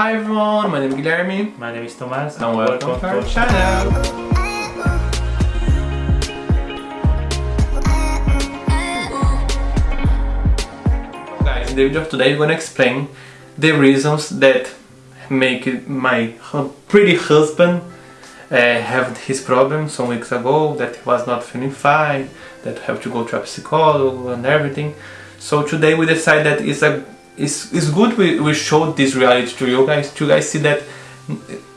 Hi everyone, my name is Guilherme My name is Thomas and welcome to our channel. Guys, in the video of today I'm gonna explain the reasons that make my pretty husband uh, have his problem some weeks ago, that he was not feeling fine, that have to go to a psychologist and everything. So today we decide that it's a it's, it's good we, we showed this reality to you guys to you guys see that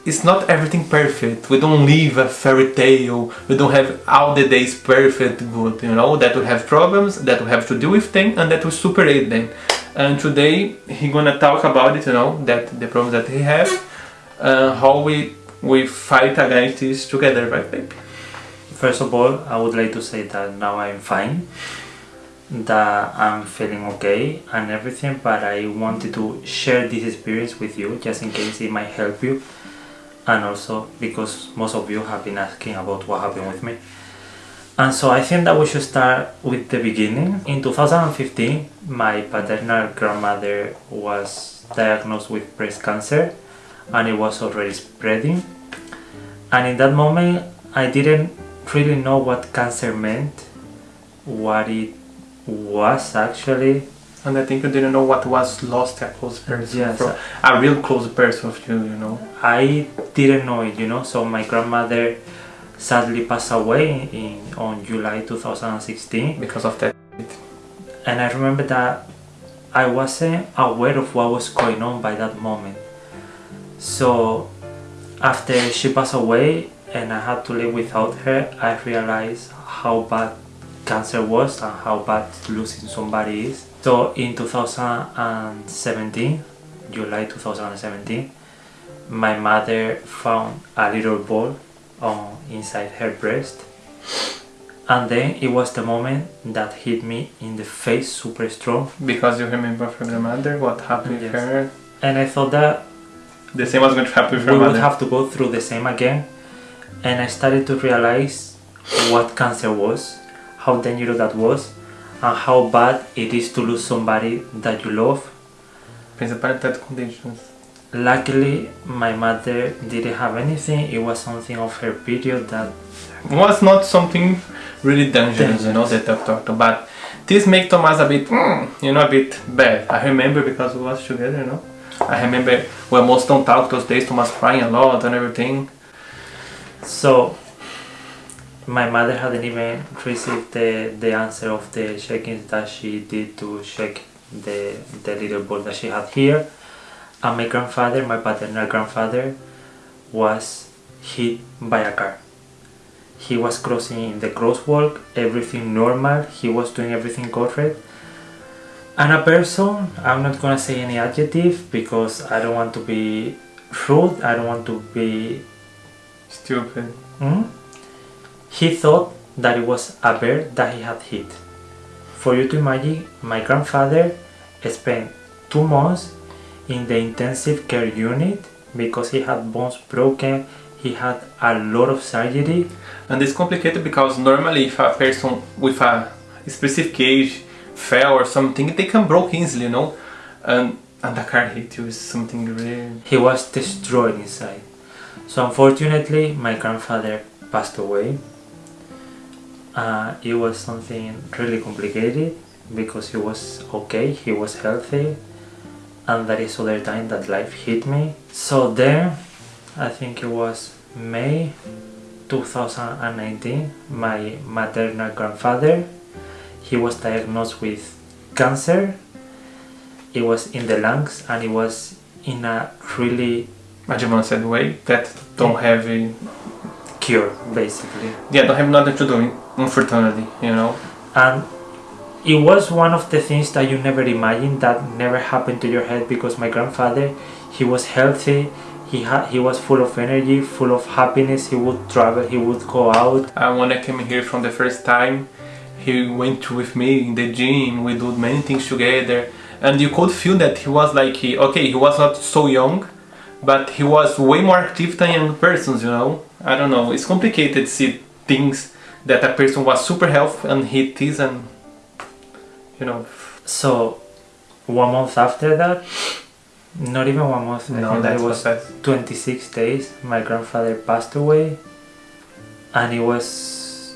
it's not everything perfect. We don't live a fairy tale. We don't have all the days perfect good, you know, that we have problems, that we have to deal with them and that we superate them. And today he gonna talk about it, you know, that the problems that he have, uh, how we we fight against this together, right baby? First of all, I would like to say that now I'm fine, that I'm feeling okay and everything, but I wanted to share this experience with you just in case it might help you and also because most of you have been asking about what happened with me. And so I think that we should start with the beginning. In 2015, my paternal grandmother was diagnosed with breast cancer and it was already spreading. And in that moment, I didn't really know what cancer meant, what it was actually. And I think you didn't know what was lost a close person Yes. from a real close person of you, you know. I didn't know it, you know. So my grandmother sadly passed away in on July 2016, Because of that. and I remember that I wasn't aware of what was going on by that moment. So after she passed away and I had to live without her, I realized how bad cancer was and how bad losing somebody is. So in 2017, July 2017, my mother found a little ball on inside her breast and then it was the moment that hit me in the face super strong Because you remember from your mother what happened Yes. her. and I thought that The same was going to happen with we her would have to go through the same again and I started to realize what cancer was, how dangerous that was and how bad it is to lose somebody that you love. Principalmente that conditions. Luckily my mother didn't have anything, it was something of her period that was not something really dangerous, you know, that I've talked about. But this make Thomas a bit, mm, you know, a bit bad. I remember because we was together, you know. I remember we almost don't talk those days. Thomas crying a lot and everything. So my mother hadn't even received the, the answer of the check-ins that she did to check the, the little ball that she had here. And my grandfather, my paternal grandfather, was hit by a car. He was crossing in the crosswalk, everything normal, he was doing everything correct. And a person, I'm not gonna say any adjective because I don't want to be rude, I don't want to be Stupid. Mm? He thought that it was a bird that he had hit. For you to imagine, my grandfather spent two months in the intensive care unit because he had bones broken, he had a lot of surgery. And it's complicated because normally if a person with a specific age fell or something, they can broke easily, you know. And and the car hit you is something really. He was destroyed inside. So unfortunately, my grandfather passed away. Uh, it was something really complicated because he was okay, he was healthy, and that is other time that life hit me. So then, I think it was May 2019, my maternal grandfather, he was diagnosed with cancer. It was in the lungs and it was in a really Advanced way that don't have a, cure basically. Yeah don't have nothing to do unfortunately you know? And it was one of the things that you never imagined that never happened to your head because my grandfather he was healthy he had he was full of energy full of happiness he would travel he would go out. And when I came here from the first time, he went with me in the gym, we did many things together, and you could feel that he was like, he, okay, he was not so young, but he was way more active than young persons, you know? I don't know, it's complicated to see things that a person was super healthy and he is and, you know, so one month after that Not even one month. I No, think that was fast. 26 days. My grandfather passed away, and it was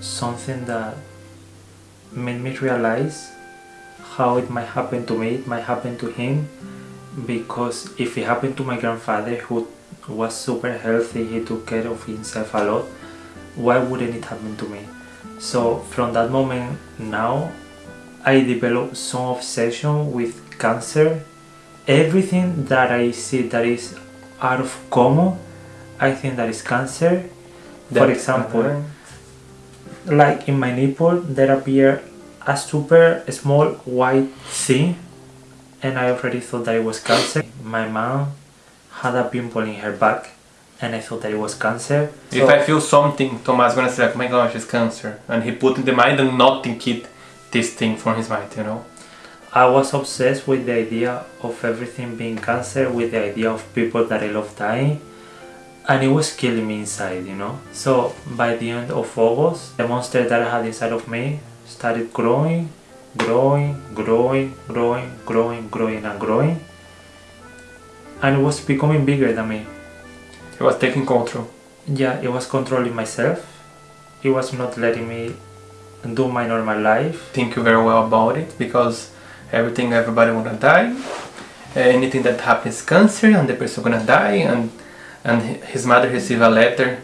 something that made me realize how it might happen to me, it might happen to him, because if it happened to my grandfather, who was super healthy, he took care of himself a lot, why wouldn't it happen to me? So from that moment now, I developed some obsession with cancer. Everything that I see that is out of common, I think that is cancer. For That- example, like in my nipple, there appear a super small white thing, and I already thought that it was cancer. My mom had a pimple in her back, and I thought that it was cancer. If So- I feel something, Thomas gonna say like, "Oh my gosh, it's cancer," and he put in the mind and not think it this thing from his mind, you know. I was obsessed with the idea of everything being cancer, with the idea of people that I love dying, and it was killing me inside, you know. So by the end of August, the monster that I had inside of me started growing, growing, growing, growing, growing, growing, and growing, and it was becoming bigger than me. It was taking control. Yeah, it was controlling myself. It was not letting me do my normal life. Think very well about it because everything, everybody wanna die. Uh, anything that happens cancer, and the person gonna die, and and his mother received a letter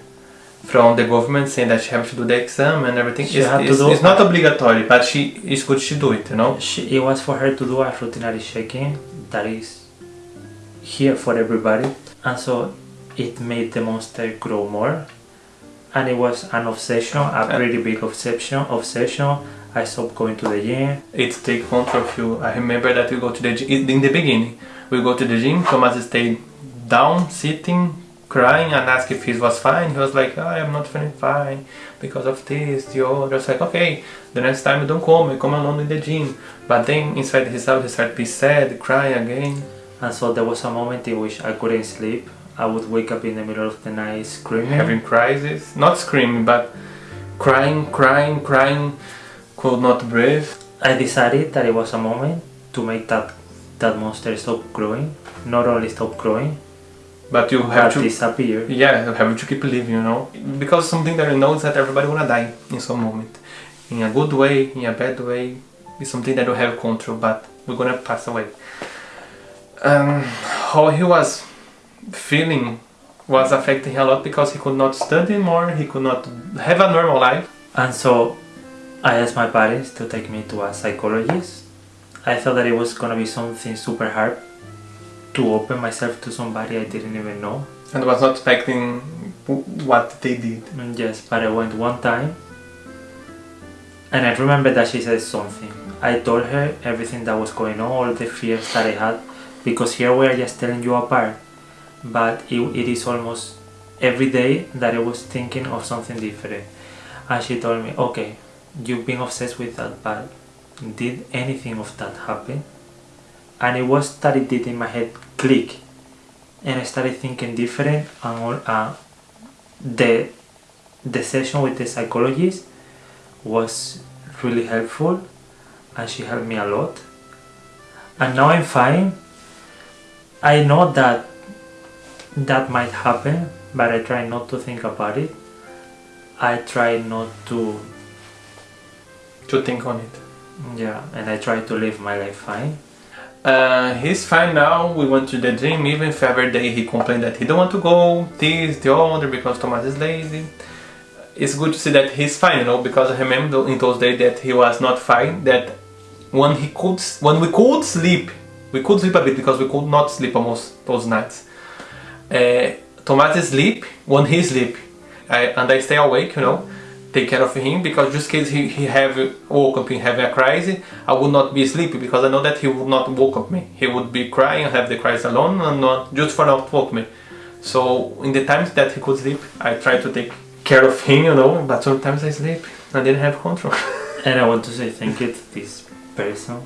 from the government saying that she has to do the exam and everything. She it's, had to it's, do- it's not obligatory, but she it's good she do it, you know. She, it was for her to do a routinary checking that is here for everybody and so it made the monster grow more and it was an obsession a pretty big obsession obsession i stopped going to the gym It take control of you. I remember that we go to the gym in the beginning. We go to the gym. Thomas stayed down, sitting, crying, and asked if he was fine. He was like, "I am not feeling fine because of this, the other." I was like, "Okay, the next time you don't come, you come alone in the gym." But then inside himself, he started to be sad, crying again. And so there was a moment in which i couldn't sleep i would wake up in the middle of the night screaming having crises, not screaming, but crying, crying, crying, could not breathe. i decided that it was a moment to make that that monster stop growing not only stop growing But you have but to, disappear yeah, you have to keep living, you know, because something that you know is that everybody gonna die in some moment, in a good way, in a bad way. It's something that you have control, but we're gonna pass away. Um, how he was feeling was affecting him a lot because he could not study more, he could not have a normal life. And so I asked my parents to take me to a psychologist. I thought that it was gonna be something super hard to open myself to somebody I didn't even know. and was not expecting what they did. Mm, Yes, but I went one time and I remember that she said something. I told her everything that was going on, all the fears that I had, because here we are just telling you apart, but it, it is almost every day that I was thinking of something different. And she told me, okay, you've been obsessed with that, but did anything of that happen? And it was that it did in my head click, and I started thinking different, and all, uh, the the session with the psychologist was really helpful and she helped me a lot and now i'm fine i know that that might happen but i try not to think about it i try not to To think on it. yeah and i try to live my life fine Uh, he's fine now. We went to the gym. Even if every day he complained that he don't want to go, this, the other, because Thomas is lazy. It's good to see that he's fine, you know, because I remember in those days that he was not fine. That when he could, when we could sleep, we could sleep a bit because we could not sleep almost those nights. Uh, sleep when he sleep, I, and I stay awake, you know, take care of him because just in case he, he have woke up and have a crisis, I would not be sleepy because I know that he would not woke up me. He would be crying have the crisis alone and not just for not woke me. So in the times that he could sleep, I try to take care of him, you know, but sometimes I sleep and didn't have control. and i want to say thank you to this person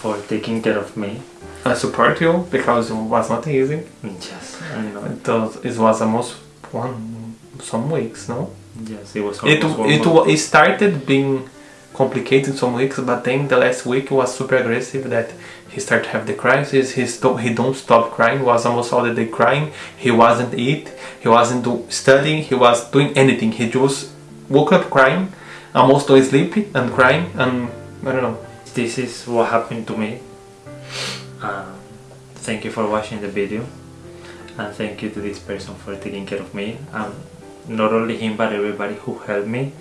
for taking care of me I support you because it was not easy. yes i know It was, it was almost one some weeks, no? yes it was It it month. it started being complicated some weeks, but then the last week was super aggressive that he started to have the crisis, he, sto- he don't stop crying, was almost all the day crying, he wasn't eat, he wasn't do- studying, he was doing anything, he just woke up crying, almost don't sleep and crying and I don't know. This is what happened to me. Um, thank you for watching the video. And thank you to this person for taking care of me. And not only him but everybody who helped me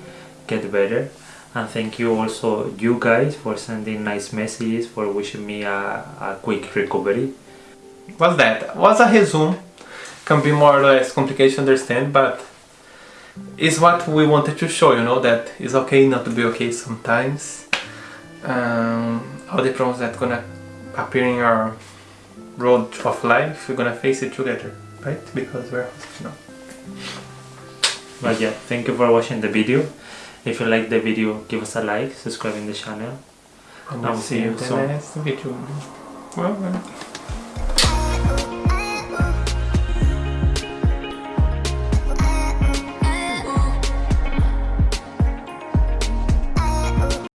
get better. And thank you also you guys for sending nice messages for wishing me a, a quick recovery. Was that was a resume. Can be more or less complicated to understand but it's what we wanted to show you know that it's okay not to be okay sometimes um, all the problems that gonna appear in your road of life we're gonna face it together right? Because we're you know. But yeah thank you for watching the video. If you like the video give us a like subscribe in the channel. And I'll we'll see you in the soon. next video. Well, well.